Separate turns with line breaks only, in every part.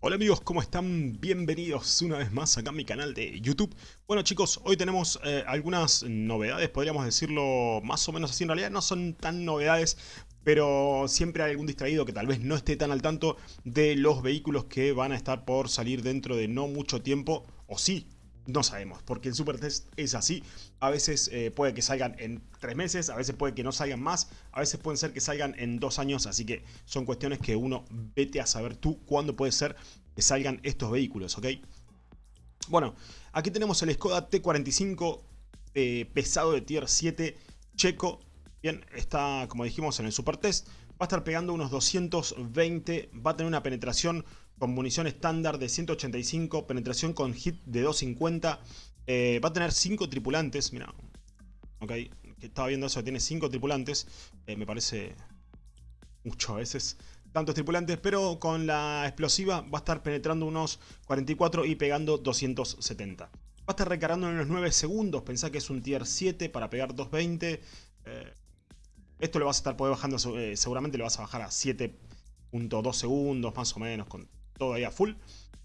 Hola amigos, ¿cómo están? Bienvenidos una vez más acá a mi canal de YouTube. Bueno chicos, hoy tenemos eh, algunas novedades, podríamos decirlo más o menos así. En realidad no son tan novedades, pero siempre hay algún distraído que tal vez no esté tan al tanto de los vehículos que van a estar por salir dentro de no mucho tiempo, o sí, no sabemos, porque el Super Test es así. A veces eh, puede que salgan en tres meses, a veces puede que no salgan más, a veces pueden ser que salgan en dos años, así que son cuestiones que uno vete a saber tú cuándo puede ser que salgan estos vehículos, ¿ok? Bueno, aquí tenemos el Skoda T45 eh, pesado de Tier 7 checo. Bien, está, como dijimos, en el Super Test. Va a estar pegando unos 220, va a tener una penetración con munición estándar de 185, penetración con hit de 250. Eh, va a tener 5 tripulantes, mira, ok, estaba viendo eso, tiene 5 tripulantes, eh, me parece mucho a veces tantos tripulantes, pero con la explosiva va a estar penetrando unos 44 y pegando 270. Va a estar recargando en unos 9 segundos, pensá que es un tier 7 para pegar 220. Eh, esto lo vas a estar poder bajando, seguramente lo vas a bajar a 7.2 segundos más o menos, todo ahí a full.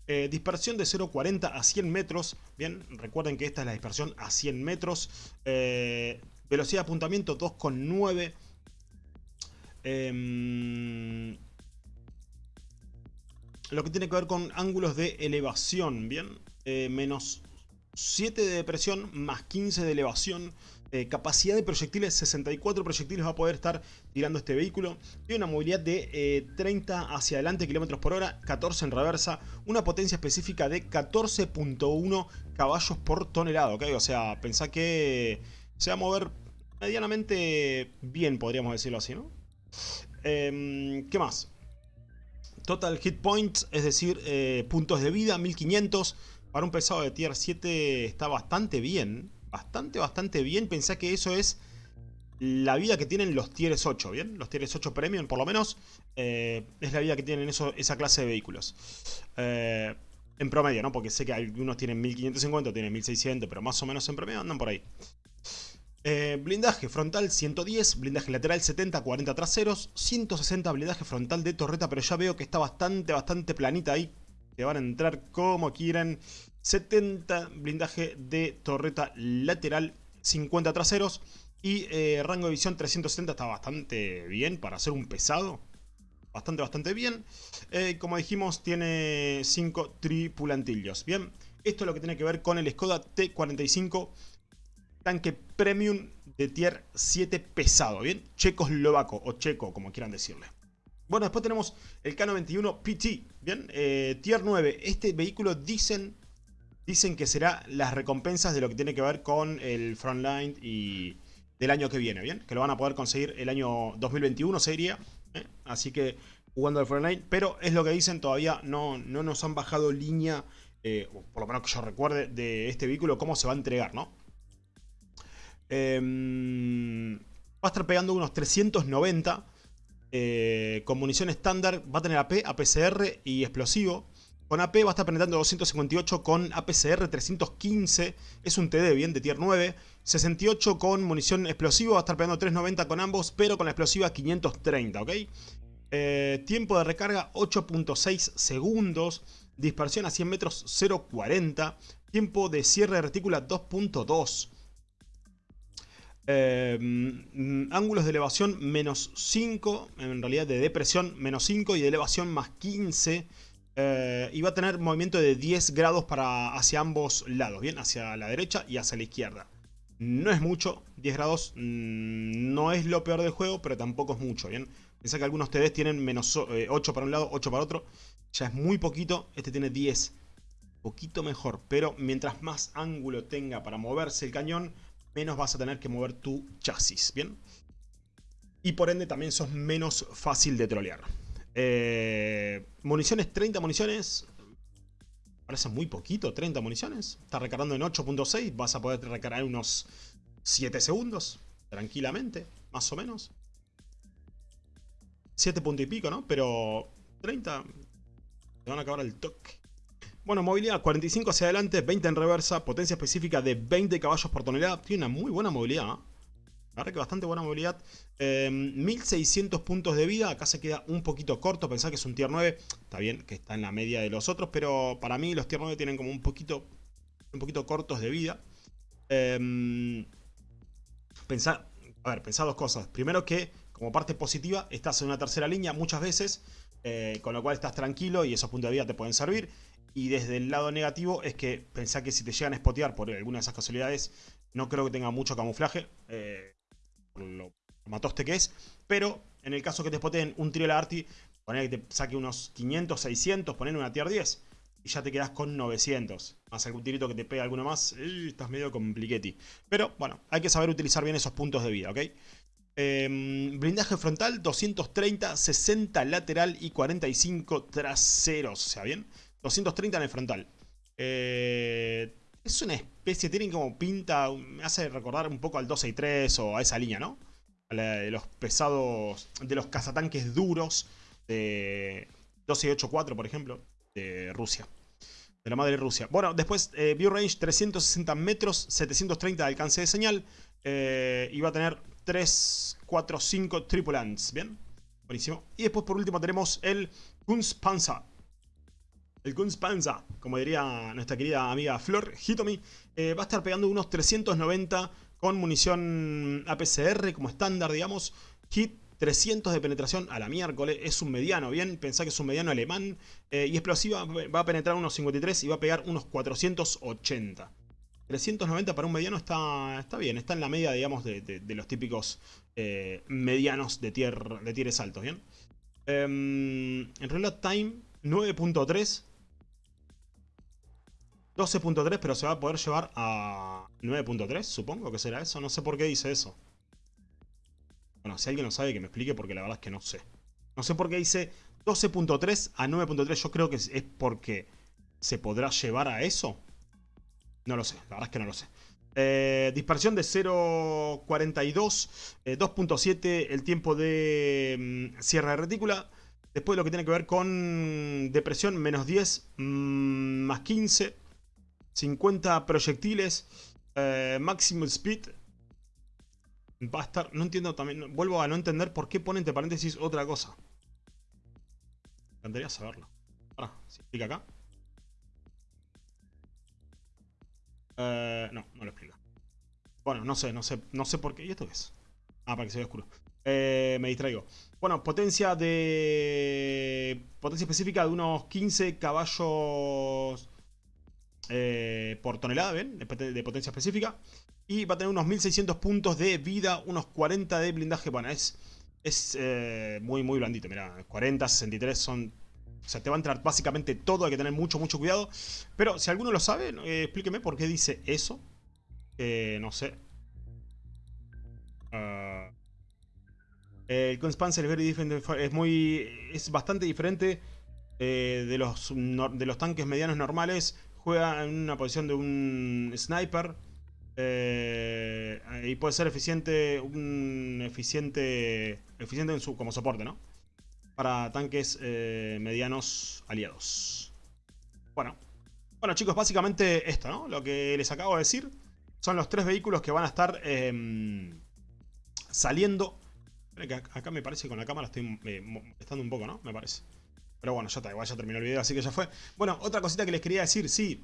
Eh, dispersión de 0.40 a 100 metros. Bien, recuerden que esta es la dispersión a 100 metros. Eh, velocidad de apuntamiento 2.9. Em, lo que tiene que ver con ángulos de elevación. Bien, eh, menos 7 de depresión más 15 de elevación. Eh, capacidad de proyectiles, 64 proyectiles va a poder estar tirando este vehículo. Tiene una movilidad de 30 eh, hacia adelante kilómetros por hora, 14 en reversa. Una potencia específica de 14.1 caballos por tonelada, ¿ok? O sea, pensá que se va a mover medianamente bien, podríamos decirlo así, ¿no? Em, ¿Qué más? Total hit points, es decir, eh, puntos de vida, 1500. Para un pesado de tier 7 está bastante bien bastante, bastante bien. Pensá que eso es la vida que tienen los tieres 8, ¿bien? Los tieres 8 Premium, por lo menos, eh, es la vida que tienen eso, esa clase de vehículos. Eh, en promedio, ¿no? Porque sé que algunos tienen 1550, tienen 1600, pero más o menos en promedio andan por ahí. Eh, blindaje frontal 110, blindaje lateral 70, 40 traseros, 160 blindaje frontal de torreta, pero ya veo que está bastante, bastante planita ahí. Que van a entrar como quieran. 70 blindaje de torreta lateral, 50 traseros y eh, rango de visión 370 está bastante bien para hacer un pesado. Bastante, bastante bien. Eh, como dijimos, tiene 5 tripulantillos. Bien, esto es lo que tiene que ver con el Skoda T45 tanque premium de tier 7 pesado. Bien, checoslovaco o checo, como quieran decirle. Bueno, después tenemos el K91 PT. Bien, eh, tier 9. Este vehículo dicen dicen que será las recompensas de lo que tiene que ver con el Frontline y del año que viene, ¿bien? Que lo van a poder conseguir el año 2021 sería, ¿eh? así que jugando al Frontline, pero es lo que dicen, todavía no, no nos han bajado línea, eh, por lo menos que yo recuerde, de este vehículo, cómo se va a entregar, ¿no? Em, va a estar pegando unos 390 eh, con munición estándar, va a tener AP, APCR y explosivo. Con AP va a estar penetrando 258 con APCR 315. Es un TD bien de tier 9. 68 con munición explosiva. Va a estar pegando 390 con ambos. Pero con la explosiva 530, ¿ok? Eh, tiempo de recarga 8.6 segundos. Dispersión a 100 metros 0.40. Tiempo de cierre de retícula 2.2. Eh, mm, ángulos de elevación menos 5. En realidad de depresión menos 5 y de elevación más 15. Eh, y va a tener movimiento de 10 grados para hacia ambos lados, ¿bien? Hacia la derecha y hacia la izquierda. No es mucho, 10 grados mm, no es lo peor del juego, pero tampoco es mucho, ¿bien? Piensa que algunos TDs tienen menos 8 eh, para un lado, 8 para otro. Ya es muy poquito, este tiene 10. Poquito mejor, pero mientras más ángulo tenga para moverse el cañón, menos vas a tener que mover tu chasis, ¿bien? Y por ende también sos menos fácil de trolear. Eh, municiones, 30 municiones. Parece muy poquito, 30 municiones. Está recargando en 8.6. Vas a poder recargar unos 7 segundos. Tranquilamente, más o menos. 7 puntos y pico, ¿no? Pero 30... Te van a acabar el toque. Bueno, movilidad 45 hacia adelante, 20 en reversa, potencia específica de 20 caballos por tonelada. Tiene una muy buena movilidad. ¿eh? La verdad que bastante buena movilidad. 1600 em, puntos de vida. Acá se queda un poquito corto. Pensá que es un tier 9. Está bien que está en la media de los otros. Pero para mí los tier 9 tienen como un poquito, un poquito cortos de vida. Eh, pensá, a ver, pensá dos cosas. Primero que como parte positiva estás en una tercera línea muchas veces. Eh, con lo cual estás tranquilo y esos puntos de vida te pueden servir. Y desde el lado negativo es que pensá que si te llegan a spotear por alguna de esas casualidades, no creo que tenga mucho camuflaje. Eh, por lo matoste que es. Pero en el caso que te spoteen un trio Arti, poner que te saque unos 500, 600, poner una tier 10 y ya te quedas con 900. Más algún tirito que te pegue alguno más, estás medio compliquetti. Pero bueno, hay que saber utilizar bien esos puntos de vida, ¿ok? Em, blindaje frontal, 230, 60 lateral y 45 traseros, o sea, ¿bien? 230 en el frontal. Eh, es una especie, tienen como pinta, me hace recordar un poco al 263 o a esa línea, ¿no? A la de los pesados, de los cazatanques duros de 1284, por ejemplo, de Rusia. De la madre Rusia. Bueno, después eh, View Range 360 metros, 730 de alcance de señal. Eh, y va a tener 3, 4, 5 tripulants. ¿Bien? Buenísimo. Y después por último tenemos el Kunstpanzer. El Kunstpanzer, como diría nuestra querida amiga Flor Hitomi, eh, va a estar pegando unos 390 con munición APCR como estándar, digamos. Hit 300 de penetración a la miércoles, es un mediano, bien, pensá que es un mediano alemán. Eh, y explosiva va a penetrar unos 53 y va a pegar unos 480. 390 para un mediano está, está bien, está en la media, digamos, de, los típicos eh, medianos de, tier, de tieres altos, ¿bien? Em, en reload time, 9.3. 12.3, pero se va a poder llevar a 9.3, supongo que será eso. No sé por qué dice eso. Bueno, si alguien lo sabe, que me explique, porque la verdad es que no sé. No sé por qué dice 12.3 a 9.3. Yo creo que es porque se podrá llevar a eso. No lo sé, la verdad es que no lo sé. Eh, dispersión de 0.42, 2.7 eh, el tiempo de mm, cierre de retícula. Después lo que tiene que ver con depresión, menos 10, mm, más 15, 50 proyectiles, eh, maximum speed. Va a estar, no entiendo también, vuelvo a no entender por qué pone entre paréntesis otra cosa. Me encantaría saberlo. Ahora, ¿se explica acá? Eh, no, no lo explica. Bueno, no sé, no sé, no sé por qué. ¿Y esto qué es? Ah, para que se vea oscuro. Eh, me distraigo. Bueno, potencia de... Potencia específica de unos 15 caballos eh, por tonelada, ¿ven? De, potencia específica. Y va a tener unos 1600 puntos de vida, unos 40 de blindaje. Bueno, es, es muy, muy blandito. Mira, 40, 63 son o sea, te va a entrar básicamente todo, hay que tener mucho, mucho cuidado. Pero si alguno lo sabe, eh, explíqueme por qué dice eso. no sé. Uh, el Conspancer es muy. es bastante diferente eh, de, los, de los tanques medianos normales. Juega en una posición de un sniper. Eh, y puede ser eficiente. Un eficiente. Eficiente en su, como soporte, ¿no? para tanques eh, medianos aliados. Bueno. Bueno chicos, básicamente esto, ¿no? Lo que les acabo de decir son los tres vehículos que van a estar eh, saliendo. Acá me parece que con la cámara estoy eh, molestando un poco, ¿no? Me parece. Pero bueno, ya está, igual ya terminó el video, así que ya fue. Bueno, otra cosita que les quería decir, sí.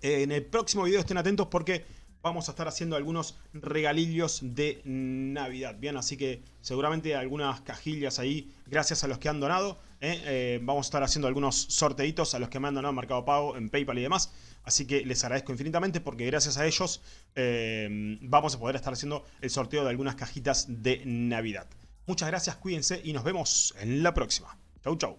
en el próximo video estén atentos porque vamos a estar haciendo algunos regalillos de Navidad. Bien, así que seguramente algunas cajillas ahí, gracias a los que han donado. ¿eh? Eh, vamos a estar haciendo algunos sorteitos a los que me han donado en Mercado Pago, en Paypal y demás. Así que les agradezco infinitamente porque gracias a ellos eh, vamos a poder estar haciendo el sorteo de algunas cajitas de Navidad. Muchas gracias, cuídense y nos vemos en la próxima. Chau, chau.